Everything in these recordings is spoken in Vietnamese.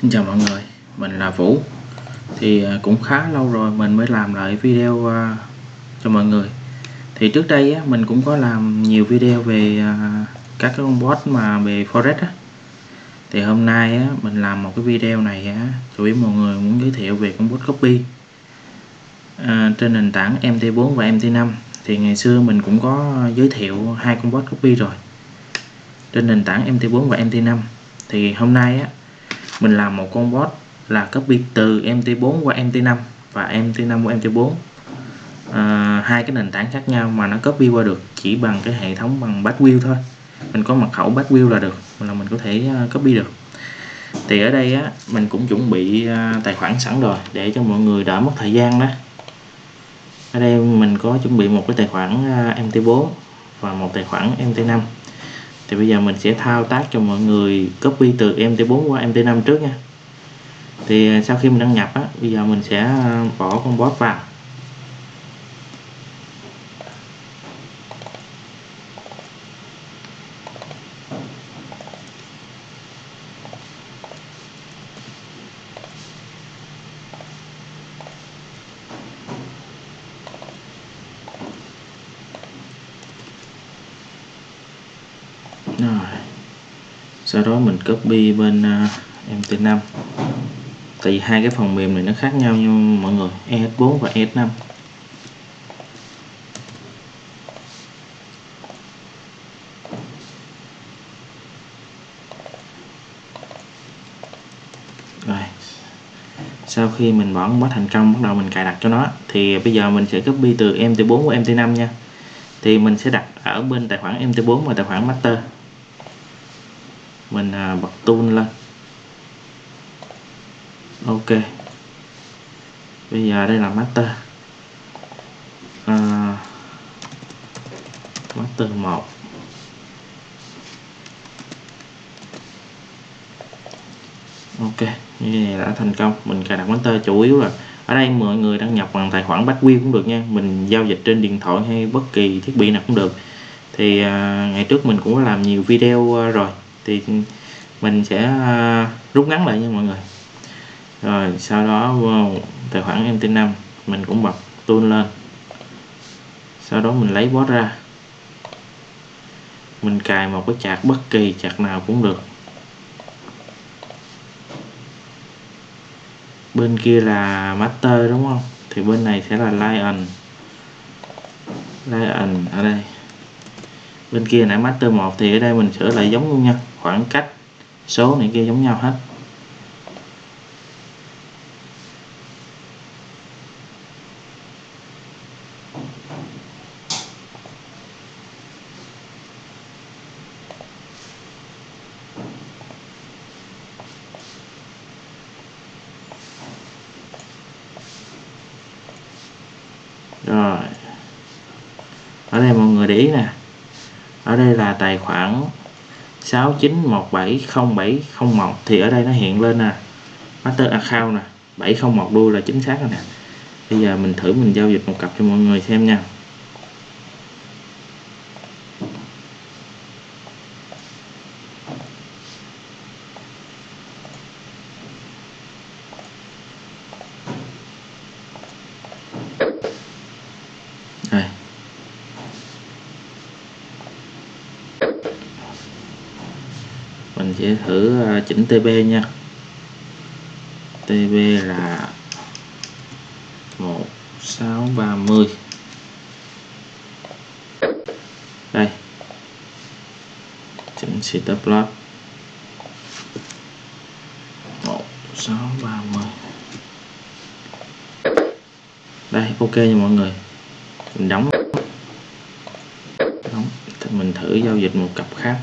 Xin chào mọi người, mình là Vũ. Thì à, cũng khá lâu rồi mình mới làm lại video à, cho mọi người. Thì trước đây á, mình cũng có làm nhiều video về à, các cái con bot mà về Forex á. Thì hôm nay á, mình làm một cái video này á, chủ yếu mọi người muốn giới thiệu về con bot copy. À, Trên nền tảng MT4 và MT5 Thì ngày xưa mình cũng có giới thiệu hai con bot copy rồi. Trên nền tảng MT4 và MT5 Thì hôm nay á, mình làm một con bot là copy từ MT4 qua MT5 và MT5 qua MT4 à, hai cái nền tảng khác nhau mà nó copy qua được chỉ bằng cái hệ thống bằng Backview thôi. Mình có mật khẩu Backview là được là mình có thể à, copy được. Thì ở đây á mình cũng chuẩn bị à, tài khoản sẵn rồi để cho mọi người đỡ mất thời gian đó. Ở đây mình có chuẩn bị một cái tài khoản à, MT4 và một tài khoản MT5 thì bây giờ mình sẽ thao tác cho mọi người copy từ MT4 qua MT5 trước nha. Thì à, sau khi mình đăng nhập á, bây giờ mình sẽ à, bỏ con bot vào. Rồi. Sau đó mình copy bên à, uh, MT5 tại vì hai cái phần mềm này nó khác nhau nha mọi người ES4 và ES5 rồi. Sau khi mình bỏ bot thành công bắt đầu mình cài đặt cho nó thì bây giờ mình sẽ copy từ MT4 của MT5 nha. Thì mình sẽ đặt ở bên tài khoản MT4 và tài khoản master mình à, bật tool lên. Ok. Bây giờ đây là master. À, master 1 ok như này đã thành công. Mình cài đặt master chủ yếu là ở đây mọi người đăng nhập bằng tài khoản backwheel cũng được nha. Mình giao dịch trên điện thoại hay bất kỳ thiết bị nào cũng được. Thì à, ngày trước mình cũng có làm nhiều video à, rồi thì mình sẽ à, rút ngắn lại nha mọi người. Rồi, sau đó vô tài khoản MT5 mình cũng bật tool lên. Sau đó mình lấy bot ra. Mình cài một cái chạc bất kỳ chạc nào cũng được. Bên kia là master, đúng không? Thì bên này sẽ là lion. Lion ở đây bên kia nãy master 1 thì ở đây mình sửa lại giống luôn nha. Khoảng cách số này kia giống nhau hết. Rồi. Ở đây mọi người để ý nè ở đây là tài khoản 69170701 thì ở đây nó hiện lên nè. Master account nè. 701 đuôi là chính xác rồi nè. Bây giờ mình thử mình giao dịch một cặp cho mọi người xem nha đây mình sẽ thử ờ, chỉnh TB nha. TB là 1630 đây. Chỉnh setup plot 1630 đây, ok nha mọi người. Mình đóng. Đóng. Thì mình thử giao dịch một cặp khác.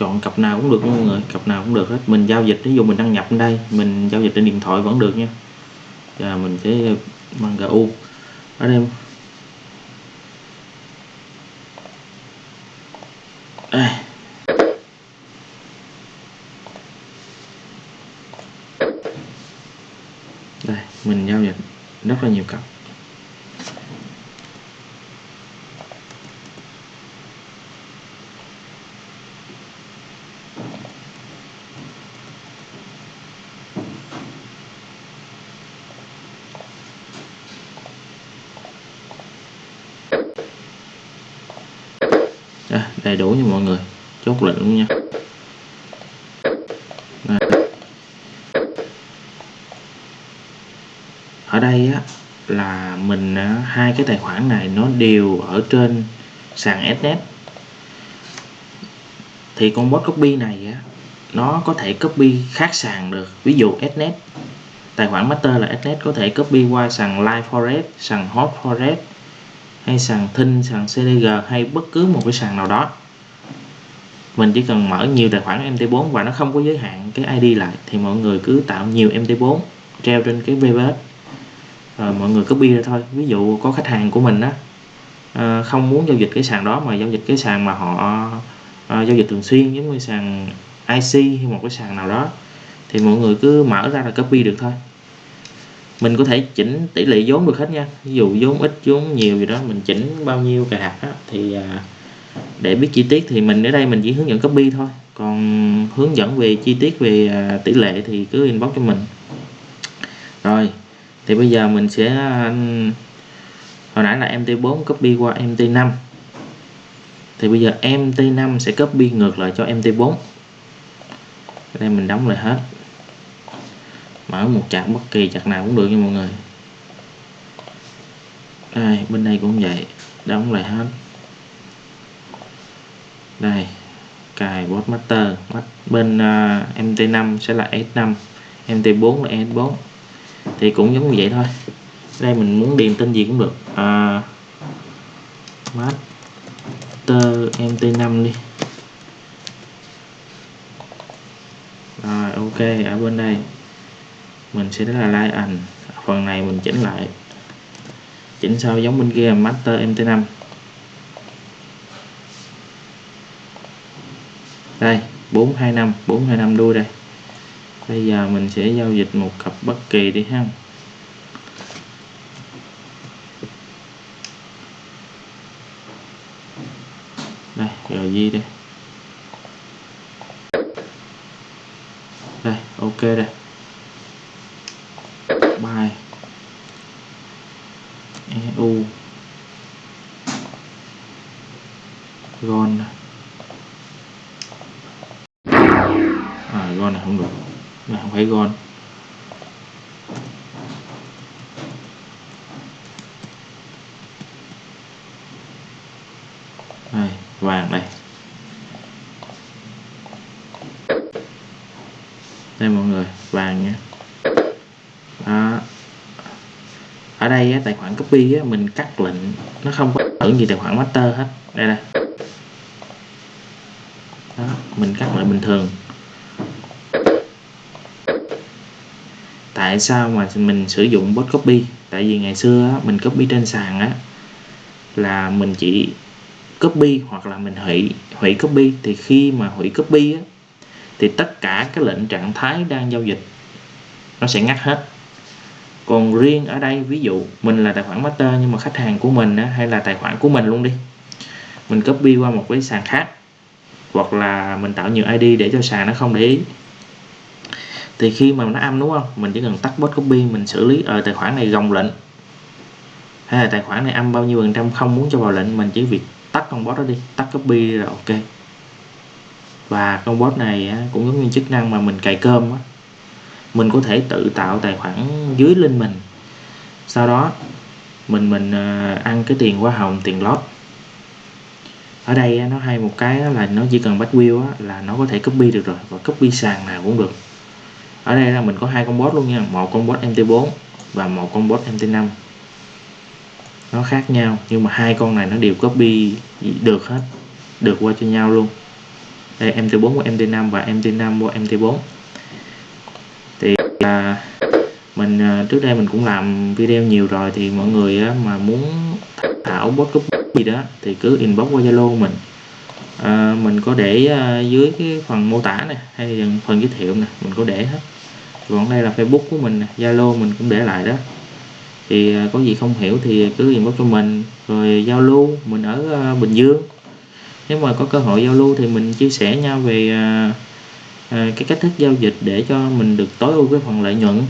Chọn cặp nào cũng được mọi người. Cặp nào cũng được hết. Mình giao dịch ví dụ mình đăng nhập ở đây mình giao dịch trên điện thoại vẫn được nha. Và mình sẽ bằng GU ở đây. Đây. Đây mình giao dịch rất là nhiều cặp đầy đủ nha mọi người. Chốt lệnh luôn nha. Đây. ở đây á, là mình à, hai cái tài khoản này nó đều ở trên sàn Snet thì con bot copy này á, nó có thể copy khác sàn được. Ví dụ Snet tài khoản master là Snet có thể copy qua sàn Live Forest, sàn Hot Forest hay sàn Thinh, sàn CDG hay bất cứ một cái sàn nào đó. Mình chỉ cần mở nhiều tài khoản MT4 và nó không có giới hạn cái ID lại, thì mọi người cứ tạo nhiều MT4 treo trên cái VPS rồi ờ, mọi người copy ra thôi. Ví dụ có khách hàng của mình á ờ, không muốn giao dịch cái sàn đó mà giao dịch cái sàn mà họ ờ, giao dịch thường xuyên, giống như sàn IC hay một cái sàn nào đó, thì mọi người cứ mở ra là copy được thôi mình có thể chỉnh tỷ lệ vốn được hết nha. Ví dụ vốn ít vốn nhiều gì đó mình chỉnh bao nhiêu cài đặt đó, thì à, để biết chi tiết thì mình ở đây mình chỉ hướng dẫn copy thôi. Còn hướng dẫn về chi tiết về à, tỷ lệ thì cứ inbox cho mình. Rồi thì bây giờ mình sẽ à, hồi nãy là MT4 copy qua MT5 thì bây giờ MT5 sẽ copy ngược lại cho MT4 đây mình đóng lại hết mở một chặt bất kỳ chặt nào cũng được nha mọi người. Đây bên đây cũng vậy. Đóng lại hết. Đây cài bot master. Bên à, uh, MT5 sẽ là S5 MT4 là S4 thì cũng giống như vậy thôi. Đây mình muốn điền tên gì cũng được. À, master mt5 đi. Rồi ok ở bên đây mình sẽ là like ảnh phần này mình chỉnh lại. Chỉnh sao giống bên kia, master mt5 đây 425 425 đuôi đây. Bây giờ mình sẽ giao dịch một cặp bất kỳ đi ha. Đây, rồi gì đây. Đây, ok đây bài EU gon à gon này không được. Mà không phải gòn đây vàng đây. Đây mọi người vàng nha đó. ở đây á, tài khoản copy á, mình cắt lệnh nó không có ở gì tài khoản master hết. Đây nè đó, mình cắt lại bình thường. Tại sao mà mình sử dụng bot copy? Tại vì ngày xưa á, mình copy trên sàn á là mình chỉ copy hoặc là mình hủy hủy copy. Thì khi mà hủy copy á, thì tất cả các lệnh trạng thái đang giao dịch nó sẽ ngắt hết. Còn riêng ở đây ví dụ mình là tài khoản master nhưng mà khách hàng của mình á, hay là tài khoản của mình luôn đi mình copy qua một cái sàn khác hoặc là mình tạo nhiều ID để cho sàn nó không để ý thì khi mà nó âm đúng không? Mình chỉ cần tắt bot copy, mình xử lý. Ở tài khoản này gồng lệnh. Hay là tài khoản này âm bao nhiêu phần trăm không muốn cho vào lệnh, mình chỉ việc tắt con bot đó đi. Tắt copy đi là ok. Và con bot này cũng giống như chức năng mà mình cài cơm á. Mình có thể tự tạo tài khoản dưới link mình. Sau đó, mình mình ờ, ăn cái tiền hoa hồng, tiền lót ở đây nó hay một cái là nó chỉ cần bắt wheel là nó có thể copy được rồi. Và copy sàn nào cũng được ở đây là mình có hai con bot luôn nha. Một con bot mt4 và một con bot mt5 nó khác nhau nhưng mà hai con này nó đều copy được hết được qua cho nhau luôn. Đây mt4 của mt5 và mt5 của mt4 thì à, mình à, trước đây mình cũng làm video nhiều rồi thì mọi người á, mà muốn thảo bot copy gì đó thì cứ inbox qua zalo mình. À, mình có để à, dưới cái phần mô tả này hay phần giới thiệu này mình có để hết còn đây là facebook của mình zalo mình cũng để lại đó. Thì à, có gì không hiểu thì cứ inbox cho mình rồi giao lưu mình ở à, bình dương. Nếu mà có cơ hội giao lưu thì mình chia sẻ nhau về à, cái cách thức giao dịch để cho mình được tối ưu cái phần lợi nhuận.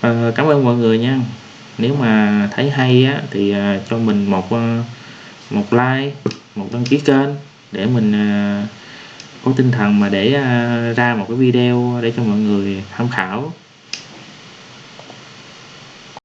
Ờ, cảm ơn mọi người nha. Nếu mà thấy hay á, thì cho mình một một like một đăng ký kênh để mình có tinh thần mà để à, ra một cái video để cho mọi người tham khảo.